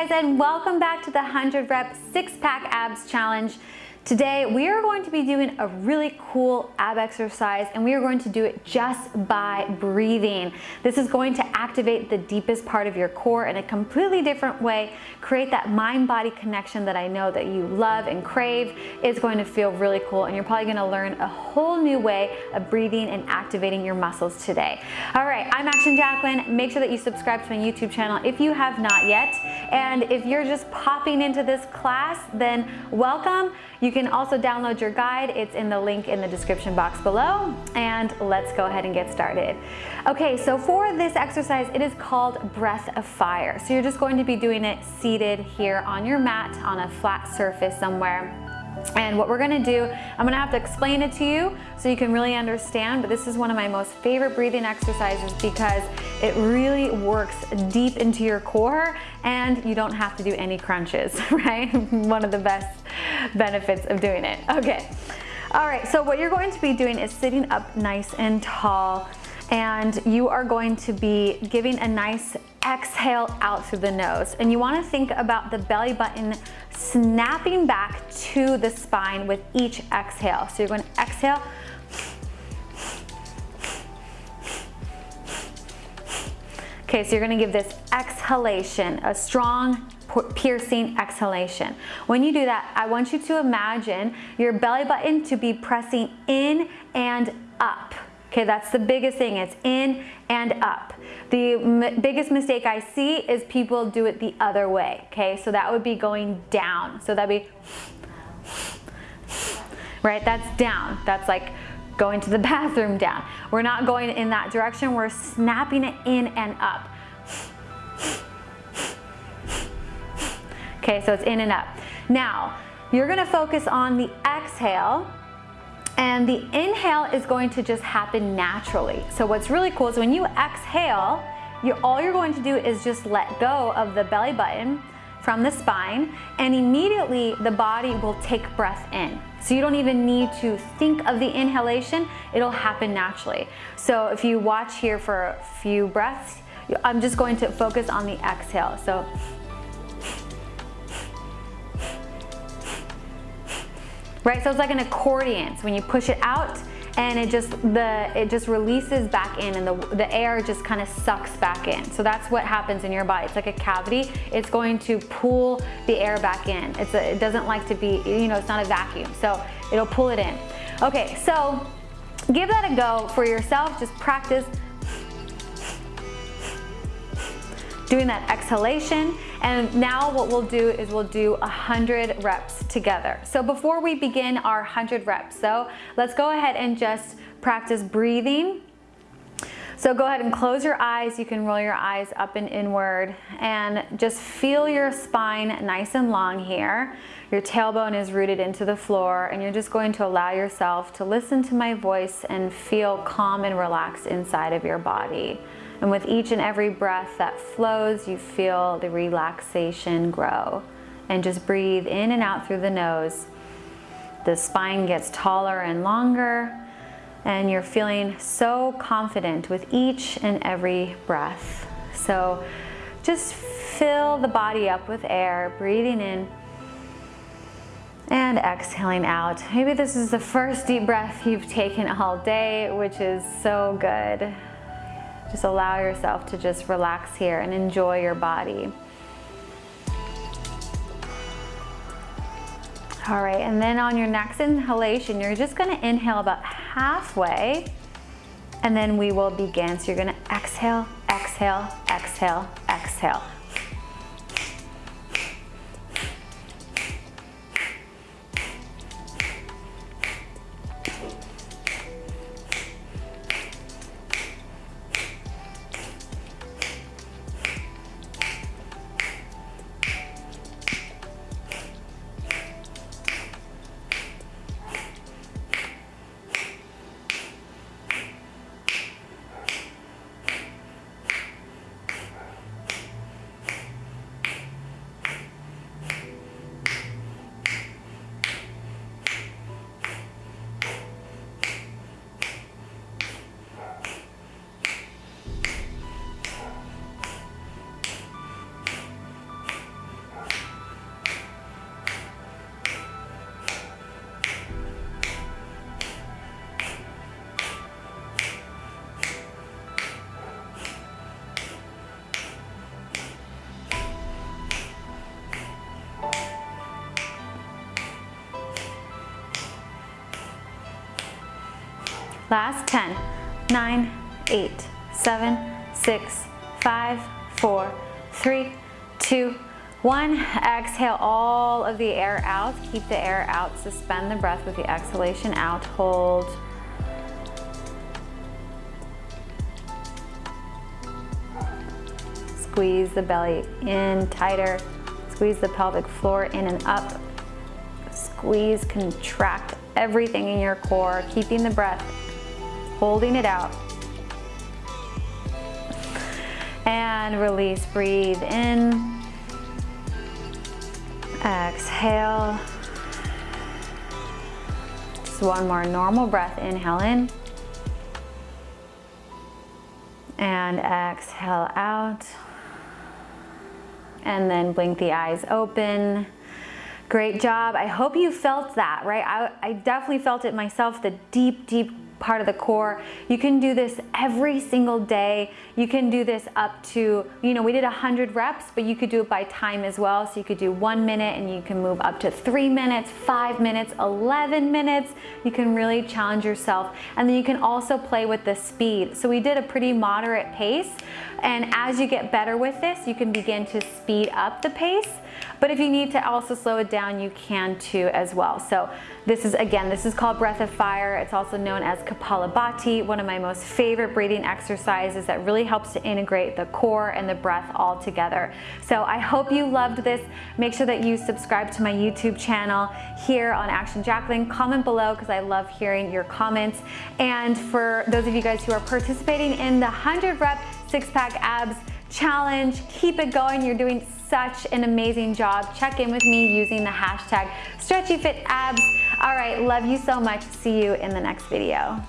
guys and welcome back to the 100 rep six pack abs challenge. Today we are going to be doing a really cool ab exercise and we are going to do it just by breathing. This is going to activate the deepest part of your core in a completely different way, create that mind-body connection that I know that you love and crave. It's going to feel really cool and you're probably gonna learn a whole new way of breathing and activating your muscles today. All right, I'm Action Jacqueline. Make sure that you subscribe to my YouTube channel if you have not yet. And if you're just popping into this class, then welcome. You can also download your guide. It's in the link in the description box below. And let's go ahead and get started. Okay, so for this exercise, it is called Breath of Fire. So you're just going to be doing it seated here on your mat on a flat surface somewhere. And what we're gonna do, I'm gonna have to explain it to you so you can really understand, but this is one of my most favorite breathing exercises because it really works deep into your core and you don't have to do any crunches, right? one of the best benefits of doing it. Okay. All right, so what you're going to be doing is sitting up nice and tall and you are going to be giving a nice exhale out through the nose. And you wanna think about the belly button snapping back to the spine with each exhale. So you're going to exhale, Okay, so you're gonna give this exhalation, a strong piercing exhalation. When you do that, I want you to imagine your belly button to be pressing in and up. Okay, that's the biggest thing. It's in and up. The biggest mistake I see is people do it the other way. Okay, so that would be going down. So that'd be, right? That's down. That's like going to the bathroom down. We're not going in that direction. We're snapping it in and up. Okay, so it's in and up. Now, you're gonna focus on the exhale and the inhale is going to just happen naturally. So what's really cool is when you exhale, you all you're going to do is just let go of the belly button from the spine and immediately the body will take breath in. So you don't even need to think of the inhalation, it'll happen naturally. So if you watch here for a few breaths, I'm just going to focus on the exhale. So right? So it's like an accordion. So when you push it out and it just the it just releases back in and the, the air just kind of sucks back in. So that's what happens in your body. It's like a cavity. It's going to pull the air back in. It's a, it doesn't like to be, you know, it's not a vacuum. So it'll pull it in. Okay, so give that a go for yourself. Just practice doing that exhalation. And now what we'll do is we'll do 100 reps together. So before we begin our 100 reps, so let's go ahead and just practice breathing. So go ahead and close your eyes. You can roll your eyes up and inward and just feel your spine nice and long here. Your tailbone is rooted into the floor and you're just going to allow yourself to listen to my voice and feel calm and relaxed inside of your body. And with each and every breath that flows, you feel the relaxation grow. And just breathe in and out through the nose. The spine gets taller and longer, and you're feeling so confident with each and every breath. So just fill the body up with air, breathing in and exhaling out. Maybe this is the first deep breath you've taken all day, which is so good. Just allow yourself to just relax here and enjoy your body. All right, and then on your next inhalation, you're just gonna inhale about halfway and then we will begin. So you're gonna exhale, exhale, exhale, exhale. Last 10, 9, 8, 7, 6, 5, 4, 3, 2, 1. Exhale all of the air out. Keep the air out. Suspend the breath with the exhalation out. Hold. Squeeze the belly in tighter. Squeeze the pelvic floor in and up. Squeeze, contract everything in your core, keeping the breath, holding it out. And release, breathe in. Exhale. Just one more normal breath, inhale in. And exhale out and then blink the eyes open. Great job. I hope you felt that, right? I, I definitely felt it myself, the deep, deep part of the core. You can do this every single day. You can do this up to, you know, we did 100 reps, but you could do it by time as well. So you could do one minute and you can move up to three minutes, five minutes, 11 minutes. You can really challenge yourself. And then you can also play with the speed. So we did a pretty moderate pace. And as you get better with this, you can begin to speed up the pace. But if you need to also slow it down, you can too as well. So this is, again, this is called Breath of Fire. It's also known as Kapalabhati, one of my most favorite breathing exercises that really helps to integrate the core and the breath all together. So I hope you loved this. Make sure that you subscribe to my YouTube channel here on Action Jacqueline. Comment below because I love hearing your comments. And for those of you guys who are participating in the 100 rep six pack abs challenge, keep it going. You're doing such an amazing job. Check in with me using the hashtag StretchyFitAbs. All right, love you so much. See you in the next video.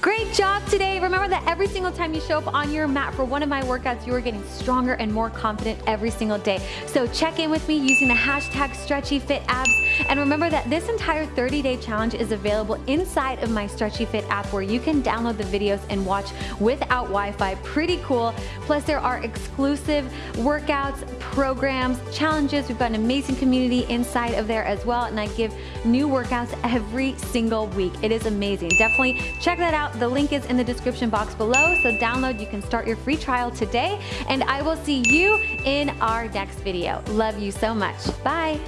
Great job today. Remember that every single time you show up on your mat for one of my workouts, you are getting stronger and more confident every single day. So check in with me using the hashtag StretchyFitAbs. And remember that this entire 30-day challenge is available inside of my Stretchy Fit app where you can download the videos and watch without Wi-Fi. Pretty cool. Plus there are exclusive workouts, programs, challenges. We've got an amazing community inside of there as well. And I give new workouts every single week. It is amazing. Definitely check that The link is in the description box below. So download, you can start your free trial today. And I will see you in our next video. Love you so much. Bye.